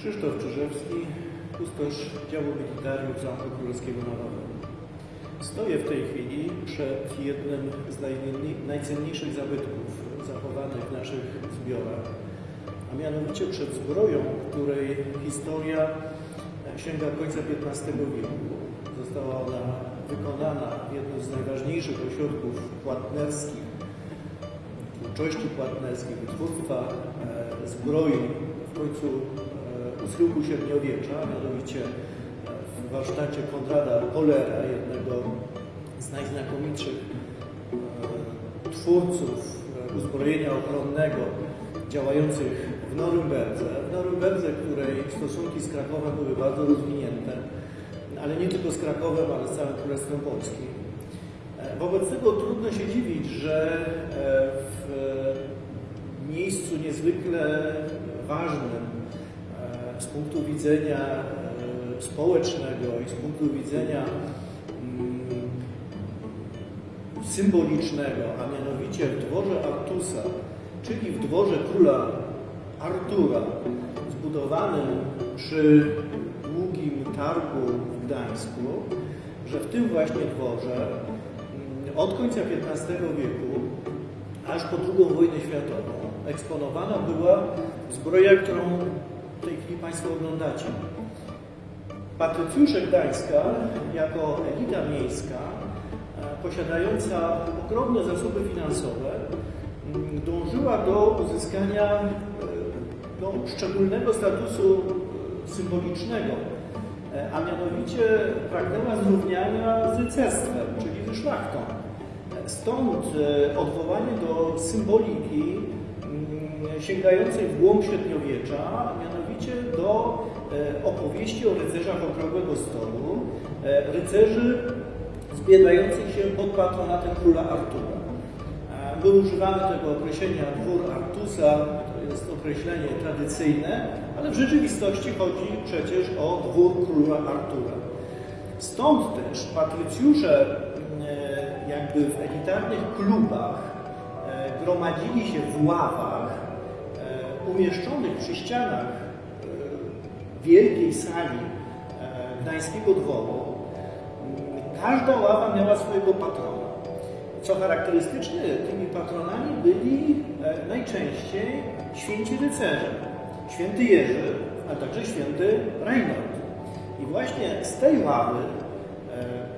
Krzysztof Czyżewski, kustosz działu militarium Zamku Królewskiego na Wawelu. Stoję w tej chwili przed jednym z najcenni- najcenniejszych zabytków zachowanych w naszych zbiorach, a mianowicie przed zbroją, której historia sięga końca XV wieku. Została ona wykonana w jednym z najważniejszych ośrodków płatnerskich twórczości płatnerskiej, wytwórstwa e, zbroi w końcu u schyłku średniowiecza, mianowicie e, w warsztacie Konrada Polera, jednego z najznakomitszych e, twórców e, uzbrojenia ochronnego działających w Norymberdze. W Norymberdze, której stosunki z Krakowem były bardzo rozwinięte, ale nie tylko z Krakowem, ale z całym Królestwem Polskim. Wobec tego trudno się dziwić, że w miejscu niezwykle ważnym punktu widzenia e, społecznego i z punktu widzenia mm, symbolicznego, a mianowicie w dworze Artusa, czyli w dworze króla Artura, zbudowanym przy długim targu w Gdańsku, że w tym właśnie dworze mm, od końca XV wieku aż po II wojnę światową eksponowana była zbroja, którą w tej chwili Państwo oglądacie. Patrycjusze Gdańska jako elita miejska e, posiadająca ogromne zasoby finansowe m, dążyła do uzyskania e, no, szczególnego statusu e, symbolicznego, a mianowicie pragnęła zrównania z rycerstwem, czyli ze szlachtą. Stąd odwołanie do symboliki mm, sięgającej w głąb średniowiecza, a mianowicie do e, opowieści o rycerzach okrągłego stołu, e, rycerzy zbiegających się pod patronatem króla Artura. E, My używamy tego określenia dwór Artusa, to jest określenie tradycyjne, ale w rzeczywistości chodzi przecież o dwór króla Artura. Stąd też patrycjusze e, jakby w elitarnych klubach e, gromadzili się w ławach e, umieszczonych przy ścianach e, wielkiej sali e, gdańskiego dworu. Każda ława miała swojego patrona. Co charakterystyczne, tymi patronami byli e, najczęściej święci rycerze. Święty Jerzy, a także święty Reinhold. I właśnie z tej ławy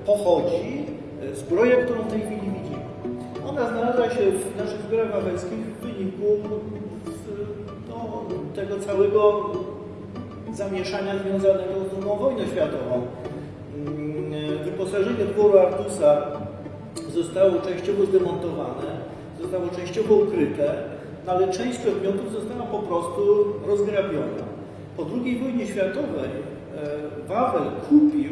pochodzi zbroja, którą w tej chwili widzimy. Ona znalazła się w naszych zbiorach wawelskich w wyniku no, tego całego zamieszania związanego z II wojną światową. Mm, Wyposażenie dworu Artusa zostało częściowo zdemontowane, zostało częściowo ukryte, no ale część przedmiotów została po prostu rozgrabiona. Po II wojnie światowej e, Wawel kupił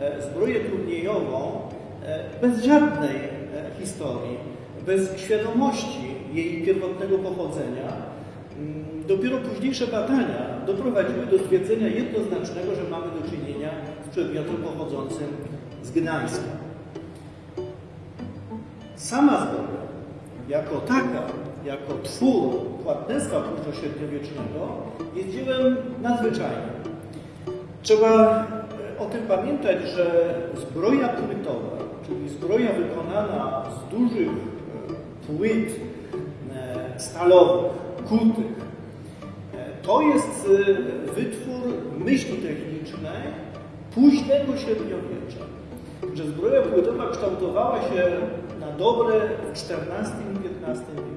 e, zbroję turniejową e, bez żadnej historii, bez świadomości jej pierwotnego pochodzenia. Mm, Dopiero późniejsze badania doprowadziły do stwierdzenia jednoznacznego, że mamy do czynienia z przedmiotem pochodzącym z Gdańska. Sama zbroja, jako taka, jako twór płatnerstwa późnośredniowiecznego, jest dziełem nadzwyczajnym. Trzeba e, o tym pamiętać, że zbroja płytowa, czyli zbroja wykonana z dużych e, płyt e, stalowych, kutych, e, to jest e, wytwór myśli technicznej późnego średniowiecza. Że zbroja płytowa kształtowała się na dobre w XIV i XV wieku.